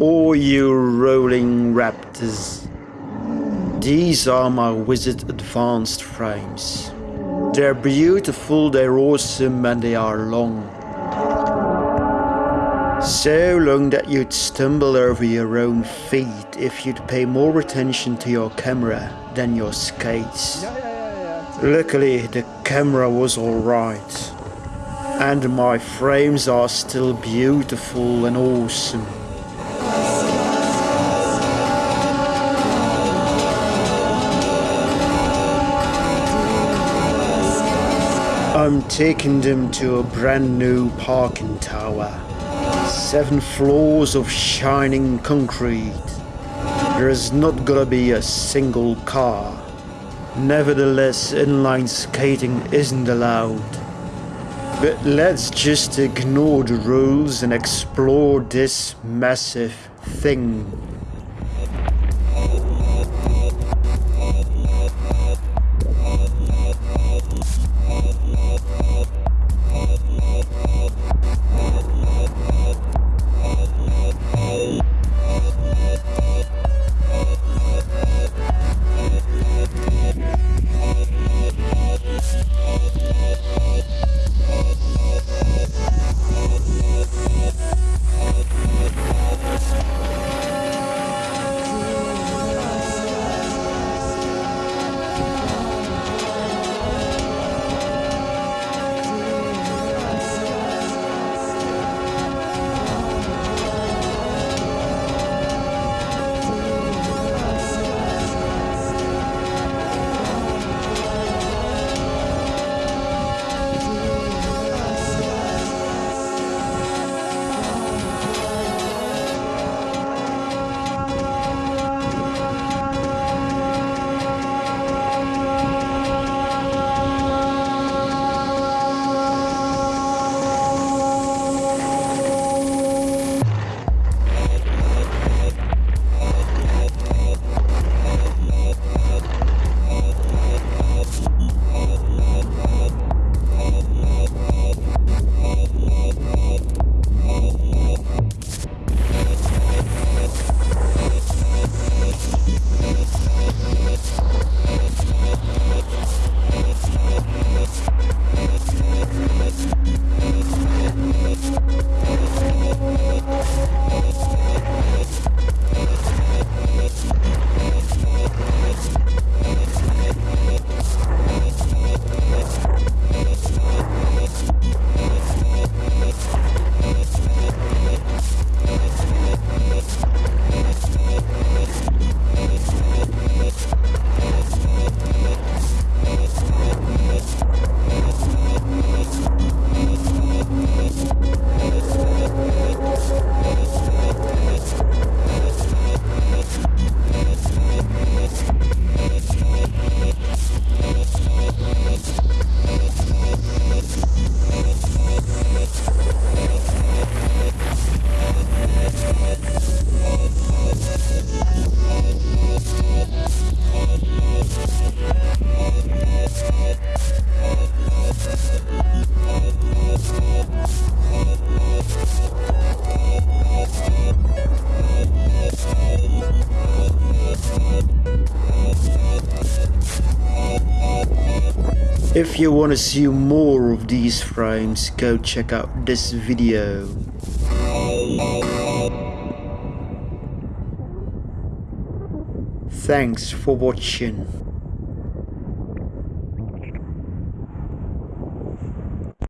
All you rolling raptors. These are my Wizard Advanced frames. They're beautiful, they're awesome, and they are long. So long that you'd stumble over your own feet if you'd pay more attention to your camera than your skates. Luckily, the camera was alright. And my frames are still beautiful and awesome. I'm taking them to a brand new parking tower. Seven floors of shining concrete. There's not gonna be a single car. Nevertheless, inline skating isn't allowed. But let's just ignore the rules and explore this massive thing. If you want to see more of these frames, go check out this video. Thanks for watching.